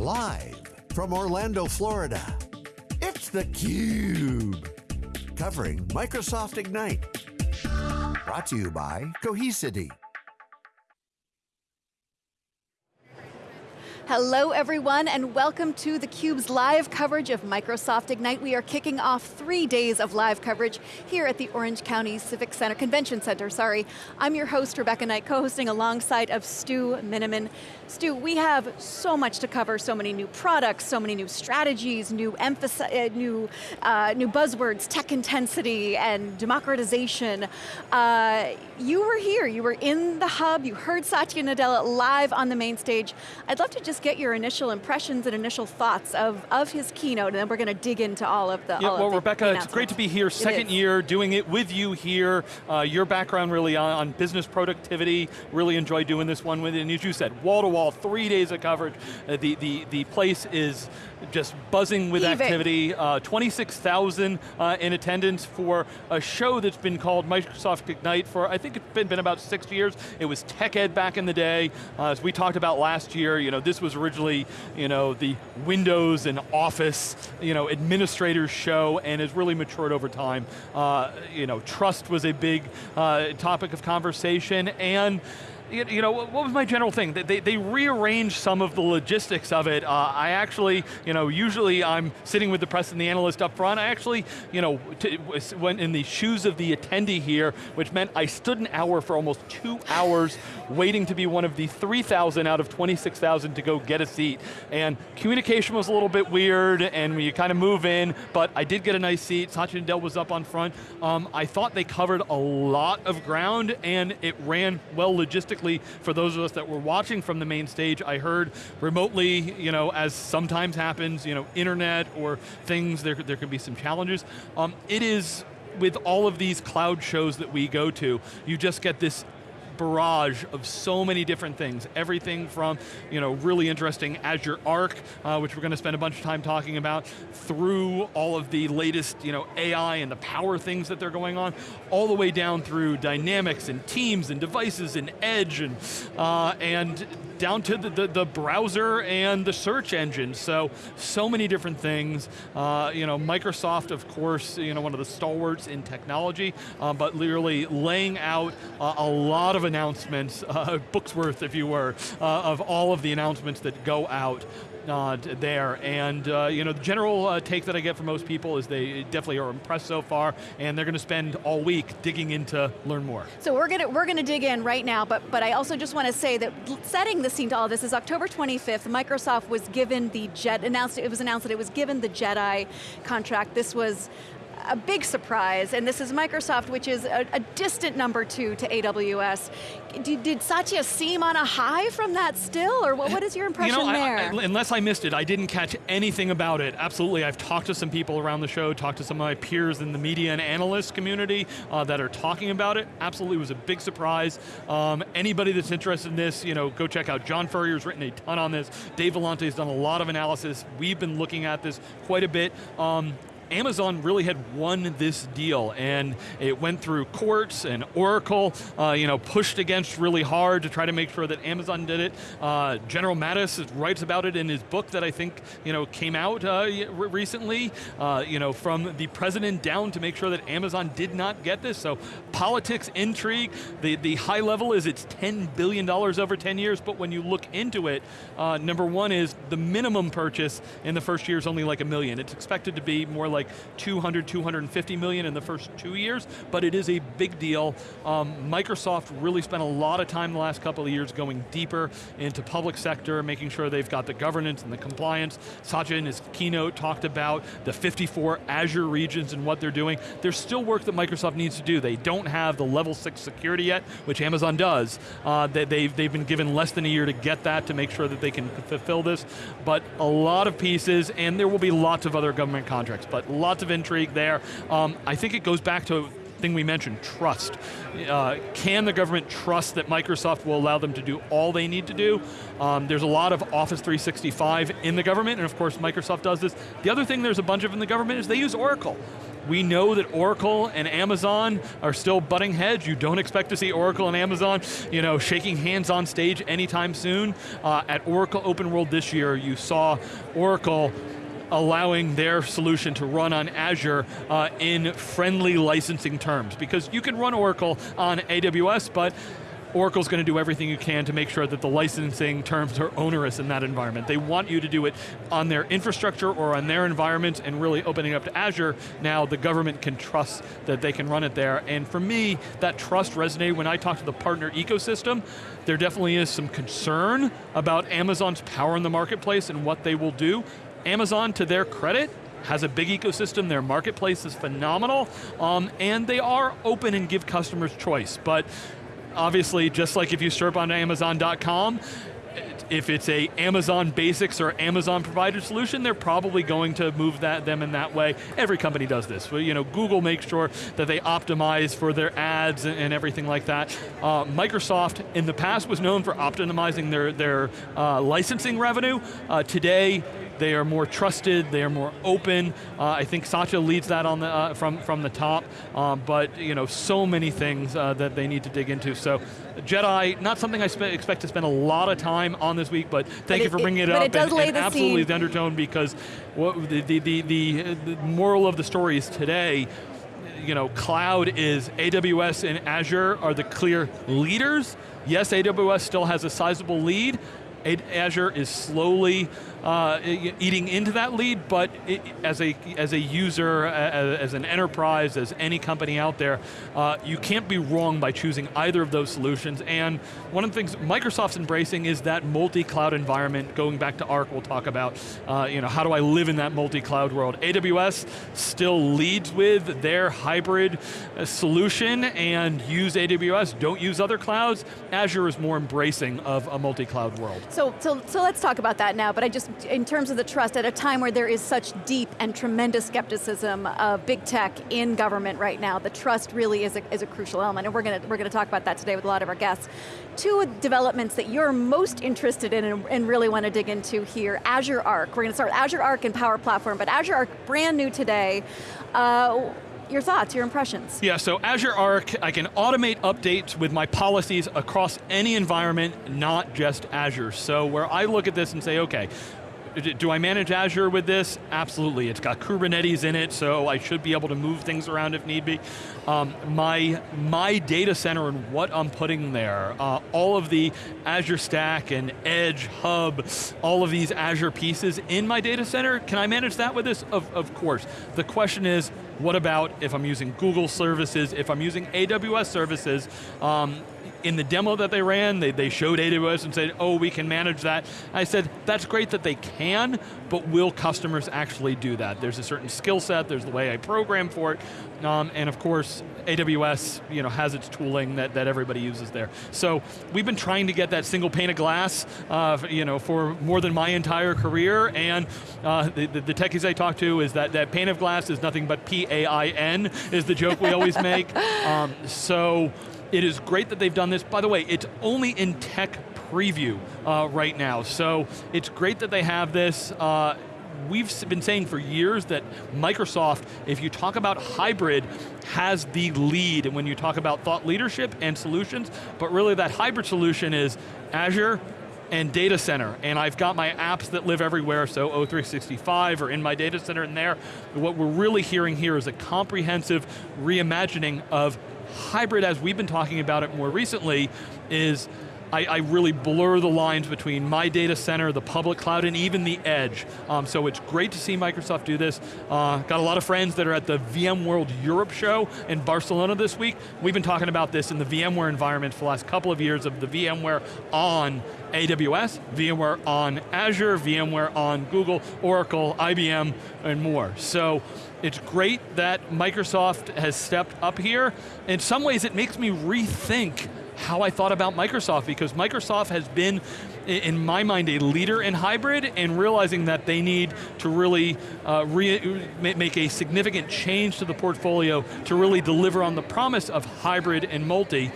Live from Orlando, Florida, it's theCUBE. Covering Microsoft Ignite. Brought to you by Cohesity. Hello everyone and welcome to theCUBE's live coverage of Microsoft Ignite. We are kicking off three days of live coverage here at the Orange County Civic Center, Convention Center, sorry. I'm your host, Rebecca Knight, co-hosting alongside of Stu Miniman. Stu, we have so much to cover, so many new products, so many new strategies, new, emphasis, uh, new, uh, new buzzwords, tech intensity and democratization. Uh, you were here, you were in the hub, you heard Satya Nadella live on the main stage. I'd love to just get your initial impressions and initial thoughts of, of his keynote, and then we're going to dig into all of the Yeah, all well, the Rebecca, it's great to be here, second year, doing it with you here. Uh, your background really on, on, business productivity, really enjoy doing this one with you. And as you said, wall to wall, three days of coverage. Uh, the, the, the place is just buzzing with Heaving. activity. Uh, 26,000 uh, in attendance for a show that's been called Microsoft Ignite for, I think it's been, been about six years. It was Tech Ed back in the day. Uh, as we talked about last year, you know, this was originally, you know, the Windows and Office, you know, administrators show and has really matured over time. Uh, you know, trust was a big uh, topic of conversation and you, know, what was my general thing? They, they rearranged some of the logistics of it. Uh, I actually, you know, usually I'm sitting with the press and the analyst up front. I actually, you know, went in the shoes of the attendee here, which meant I stood an hour for almost two hours waiting to be one of the 3,000 out of 26,000 to go get a seat. And communication was a little bit weird, and you kind of move in, but I did get a nice seat. Satya Nadella was up on front. Um, I thought they covered a lot of ground, and it ran well logistically for those of us that were watching from the main stage, I heard remotely, you know, as sometimes happens, you know, internet or things, there, there can be some challenges. Um, it is, with all of these cloud shows that we go to, you just get this barrage of so many different things. Everything from, you know, really interesting Azure Arc, uh, which we're going to spend a bunch of time talking about, through all of the latest, you know, AI and the power things that they're going on, all the way down through dynamics and teams and devices and edge and, uh, and down to the, the, the, browser and the search engine. So, so many different things. Uh, you know, Microsoft, of course, you know, one of the stalwarts in technology, uh, but literally laying out uh, a lot of announcements, uh, books worth, if you were, uh, of all of the announcements that go out uh, there. And uh, you know, the general uh, take that I get from most people is they definitely are impressed so far, and they're going to spend all week digging into learn more. So we're going to we're going to dig in right now, but but I also just want to say that setting the scene to all this is October 25th. Microsoft was given the Jet announced it was announced that it was given the Jedi contract. This was a big surprise, and this is Microsoft, which is a, a distant number two to AWS. Did, did, Satya seem on a high from that still, or what, what is your impression you know, there? I, I, unless I missed it, I didn't catch anything about it. Absolutely, I've talked to some people around the show, talked to some of my peers in the media and analyst community uh, that are talking about it. Absolutely, it was a big surprise. Um, anybody that's interested in this, you know, go check out. John Furrier's written a ton on this. Dave Vellante has done a lot of analysis. We've been looking at this quite a bit. Um, Amazon really had won this deal and it went through courts and Oracle, uh, you know, pushed against really hard to try to make sure that Amazon did it. Uh, General Mattis writes about it in his book that I think, you know, came out uh, recently, uh, you know, from the president down to make sure that Amazon did not get this. So politics, intrigue, the, the high level is it's $10 billion over 10 years, but when you look into it, uh, number one is the minimum purchase in the first year is only like a million. It's expected to be more like 200, 250 million in the first two years, but it is a big deal. Um, Microsoft really spent a lot of time the last couple of years going deeper into public sector, making sure they've got the governance and the compliance. Satya in his keynote talked about the 54 Azure regions and what they're doing. There's still work that Microsoft needs to do. They don't have the level six security yet, which Amazon does. Uh, they, they've, they've been given less than a year to get that to make sure that they can fulfill this, but a lot of pieces, and there will be lots of other government contracts, but lots of intrigue there. Um, I think it goes back to a thing we mentioned, trust. Uh, can the government trust that Microsoft will allow them to do all they need to do? Um, there's a lot of Office 365 in the government, and of course Microsoft does this. The other thing there's a bunch of in the government is they use Oracle. We know that Oracle and Amazon are still butting heads. You don't expect to see Oracle and Amazon you know, shaking hands on stage anytime soon. Uh, at Oracle Open World this year, you saw Oracle allowing their solution to run on Azure uh, in friendly licensing terms. Because you can run Oracle on AWS, but Oracle's going to do everything you can to make sure that the licensing terms are onerous in that environment. They want you to do it on their infrastructure or on their environment and really opening up to Azure, now the government can trust that they can run it there. And for me, that trust resonated when I talked to the partner ecosystem. There definitely is some concern about Amazon's power in the marketplace and what they will do. Amazon, to their credit, has a big ecosystem, their marketplace is phenomenal, um, and they are open and give customers choice. But obviously, just like if you search on Amazon.com, if it's a Amazon Basics or Amazon provided solution, they're probably going to move that them in that way. Every company does this. You know, Google makes sure that they optimize for their ads and, and everything like that. Uh, Microsoft in the past was known for optimizing their, their uh, licensing revenue. Uh, today, they are more trusted, they are more open. Uh, I think Satya leads that on the, uh, from, from the top, um, but you know, so many things uh, that they need to dig into. So Jedi, not something I expect to spend a lot of time on this week, but thank but you it, for bringing it, it up. It and, and absolutely scene. the undertone because what, the, the, the, the, the moral of the story is today, you know, cloud is AWS and Azure are the clear leaders. Yes, AWS still has a sizable lead. Azure is slowly uh, eating into that lead, but it, as, a, as a user, as, as, an enterprise, as any company out there, uh, you can't be wrong by choosing either of those solutions. And one of the things Microsoft's embracing is that multi-cloud environment, going back to Arc we'll talk about, uh, you know, how do I live in that multi-cloud world? AWS still leads with their hybrid uh, solution and use AWS, don't use other clouds. Azure is more embracing of a multi-cloud world. So, so, so let's talk about that now, but I just in terms of the trust, at a time where there is such deep and tremendous skepticism of big tech in government right now, the trust really is a, is a crucial element, and we're going to we're going to talk about that today with a lot of our guests. Two developments that you're most interested in and, and really want to dig into here, Azure Arc. We're going to start with Azure Arc and Power Platform, but Azure Arc, brand new today. Uh, your thoughts, your impressions. Yeah, so Azure Arc, I can automate updates with my policies across any environment, not just Azure. So where I look at this and say, okay, do I manage Azure with this? Absolutely, it's got Kubernetes in it, so I should be able to move things around if need be. Um, my, my data center and what I'm putting there, uh, all of the Azure Stack and Edge, Hub, all of these Azure pieces in my data center, can I manage that with this? Of, of course. The question is, what about if I'm using Google services, if I'm using AWS services, um, in the demo that they ran, they, they showed AWS and said, oh, we can manage that. I said, that's great that they can, but will customers actually do that? There's a certain skill set, there's the way I program for it, um, and of course, AWS you know, has its tooling that, that everybody uses there. So we've been trying to get that single pane of glass uh, you know, for more than my entire career, and uh, the, the, the techies I talk to is that that pane of glass is nothing but P-A-I-N, is the joke we always make. Um, so it is great that they've done this. By the way, it's only in tech preview uh, right now, so it's great that they have this. Uh, we've been saying for years that Microsoft, if you talk about hybrid, has the lead when you talk about thought leadership and solutions, but really that hybrid solution is Azure, and data center, and I've got my apps that live everywhere, so O365 or in my data center in there. What we're really hearing here is a comprehensive reimagining of hybrid, as we've been talking about it more recently, is I, I, really blur the lines between my data center, the public cloud, and even the edge. Um, so it's great to see Microsoft do this. Uh, got a lot of friends that are at the VMworld Europe show in Barcelona this week. We've been talking about this in the VMware environment for the last couple of years of the VMware on AWS, VMware on Azure, VMware on Google, Oracle, IBM, and more. So it's great that Microsoft has stepped up here. In some ways, it makes me rethink how I thought about Microsoft because Microsoft has been, in my mind, a leader in hybrid and realizing that they need to really uh, re make a significant change to the portfolio to really deliver on the promise of hybrid and multi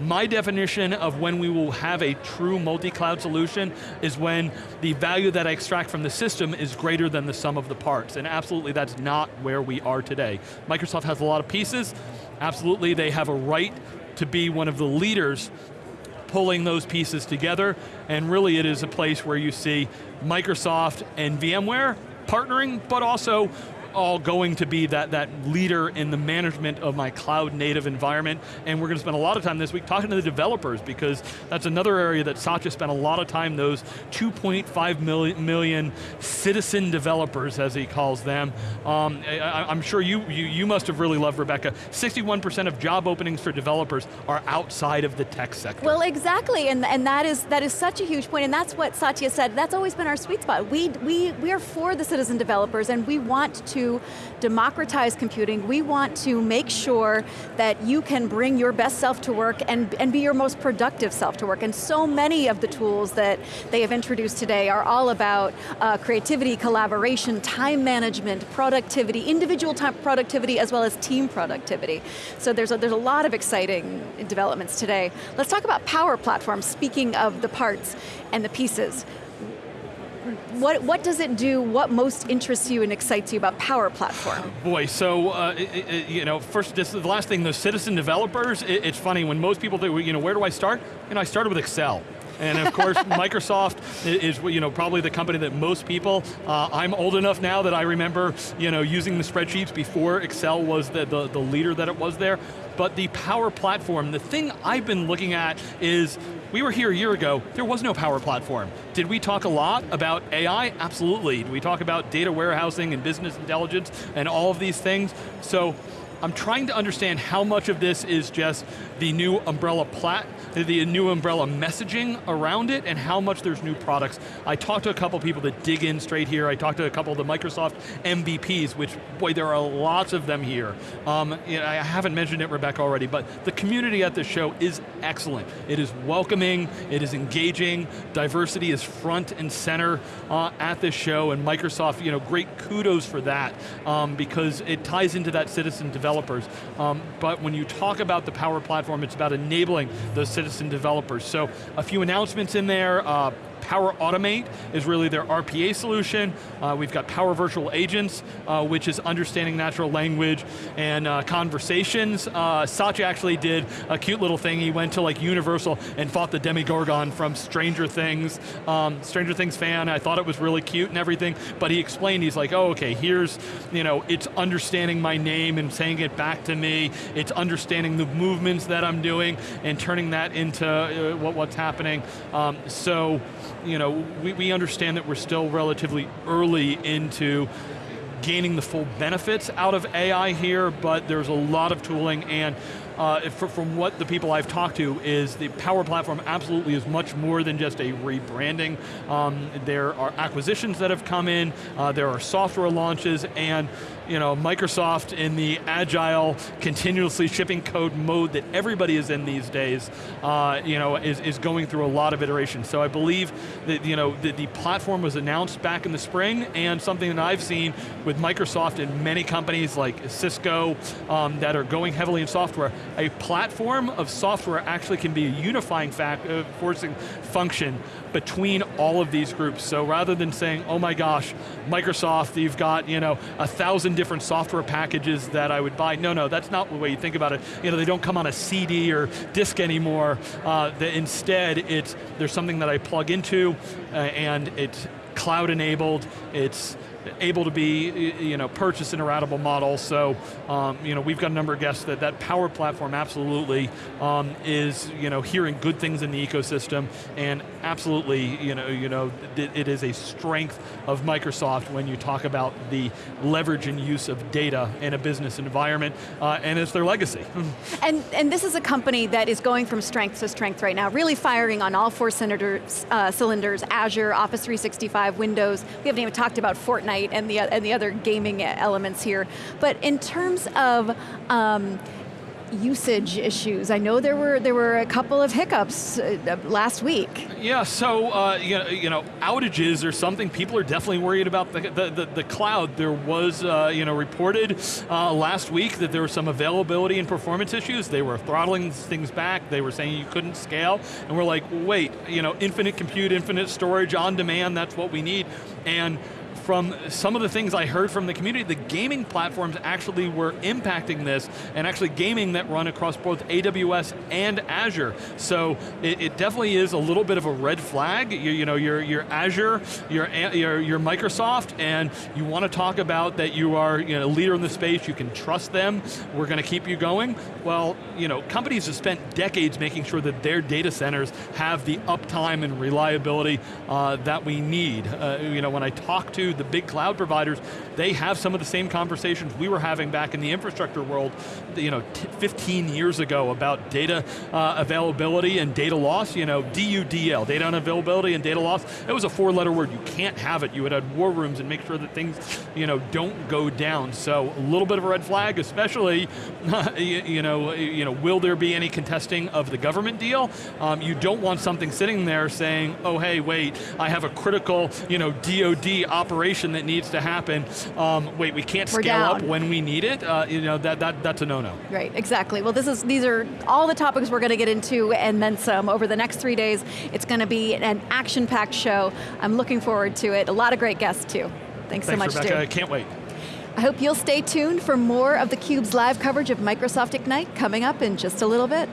My definition of when we will have a true multi-cloud solution is when the value that I extract from the system is greater than the sum of the parts, and absolutely that's not where we are today. Microsoft has a lot of pieces, absolutely they have a right to be one of the leaders pulling those pieces together, and really it is a place where you see Microsoft and VMware partnering, but also all going to be that, that leader in the management of my cloud native environment, and we're going to spend a lot of time this week talking to the developers because that's another area that Satya spent a lot of time, those 2.5 million, million citizen developers, as he calls them. Um, I, am sure you, you, you must have really loved Rebecca. 61% of job openings for developers are outside of the tech sector. Well, exactly, and, and that, is, that is such a huge point, and that's what Satya said, that's always been our sweet spot. We, we, we are for the citizen developers, and we want to to democratize computing. We want to make sure that you can bring your best self to work and, and be your most productive self to work. And so many of the tools that they have introduced today are all about uh, creativity, collaboration, time management, productivity, individual time productivity as well as team productivity. So there's a, there's a lot of exciting developments today. Let's talk about Power Platform, speaking of the parts and the pieces what, what does it do? What most interests you and excites you about Power Platform? Boy, so, uh, it, it, you know, first, this the last thing, the citizen developers, it, it's funny, when most people do, you know, where do I start? You know, I started with Excel. And of course, Microsoft is you know, probably the company that most people, uh, I'm old enough now that I remember you know, using the spreadsheets before Excel was the, the, the leader that it was there. But the Power Platform, the thing I've been looking at is we were here a year ago, there was no power platform. Did we talk a lot about AI? Absolutely. Did we talk about data warehousing and business intelligence and all of these things? So I'm trying to understand how much of this is just the new umbrella plat, the new umbrella messaging around it, and how much there's new products. I talked to a couple people that dig in straight here. I talked to a couple of the Microsoft MVPs, which, boy, there are lots of them here. Um, I haven't mentioned it, Rebecca, already, but the community at this show is excellent. It is welcoming, it is engaging, diversity is front and center uh, at this show, and Microsoft, you know, great kudos for that, um, because it ties into that citizen developers. Um, but when you talk about the Power Platform, it's about enabling those citizen developers. So a few announcements in there, uh, Power Automate is really their RPA solution. Uh, we've got Power Virtual Agents, uh, which is understanding natural language and uh, conversations. Uh, Satya actually did a cute little thing. He went to like Universal and fought the Demogorgon from Stranger Things. Um, Stranger Things fan, I thought it was really cute and everything, but he explained, he's like, oh, okay, here's, you know, it's understanding my name and saying it back to me. It's understanding the movements that I'm doing and turning that into uh, what, what's happening. Um, so, you know, we, we understand that we're still relatively early into gaining the full benefits out of AI here, but there's a lot of tooling and uh, from what the people I've talked to is the Power Platform absolutely is much more than just a rebranding. Um, there are acquisitions that have come in, uh, there are software launches, and you know, Microsoft in the agile, continuously shipping code mode that everybody is in these days, uh, you know, is, is going through a lot of iterations. So I believe that you know, the, the platform was announced back in the spring, and something that I've seen with Microsoft and many companies like Cisco um, that are going heavily in software, a platform of software actually can be a unifying fact, uh, forcing function between all of these groups. So rather than saying, oh my gosh, Microsoft, you've got you know, a thousand different software packages that I would buy. No, no, that's not the way you think about it. You know, they don't come on a CD or disc anymore. Uh, instead, it's, there's something that I plug into uh, and it's cloud enabled, it's able to be you know, purchased in a ratable model. So um, you know, we've got a number of guests that that Power Platform absolutely um, is you know, hearing good things in the ecosystem and absolutely you know, you know, it, is a strength of Microsoft when you talk about the leverage and use of data in a business environment uh, and it's their legacy. and, and this is a company that is going from strength to strength right now, really firing on all four uh, cylinders Azure, Office 365, Windows. We haven't even talked about Fortnite Fortnite and the, and the other gaming elements here. But in terms of um, usage issues. I know there were there were a couple of hiccups uh, last week. Yeah, so uh, you, know, you know, outages are something people are definitely worried about the, the, the, the cloud. There was, uh, you know, reported uh, last week that there were some availability and performance issues. They were throttling things back. They were saying you couldn't scale. And we're like, wait, you know, infinite compute, infinite storage, on demand, that's what we need. And from some of the things I heard from the community, the gaming platforms actually were impacting this, and actually gaming that run across both AWS and Azure. So it, it definitely is a little bit of a red flag. You, you know, you're, you're Azure, you're, you're, you're Microsoft, and you want to talk about that you are you know, a leader in the space, you can trust them, we're going to keep you going. Well, you know, companies have spent decades making sure that their data centers have the uptime and reliability uh, that we need. Uh, you know, when I talk to the big cloud providers, they have some of the same conversations we were having back in the infrastructure world, you know, 15 years ago about data uh, availability and data loss, you know, DUDL, data unavailability and data loss, it was a four letter word, you can't have it. You would have war rooms and make sure that things, you know, don't go down. So a little bit of a red flag, especially, you, know, you know, will there be any contesting of the government deal? Um, you don't want something sitting there saying, oh hey, wait, I have a critical, you know, DoD operation that needs to happen. Um, wait, we can't We're scale down. up when we need it. Uh, you know that that that's a no-no. Right, exactly. Well, this is these are all the topics we're going to get into and then some over the next three days. It's going to be an action-packed show. I'm looking forward to it. A lot of great guests too. Thanks, Thanks so much, Rebecca. Stu. I can't wait. I hope you'll stay tuned for more of theCUBE's live coverage of Microsoft Ignite coming up in just a little bit.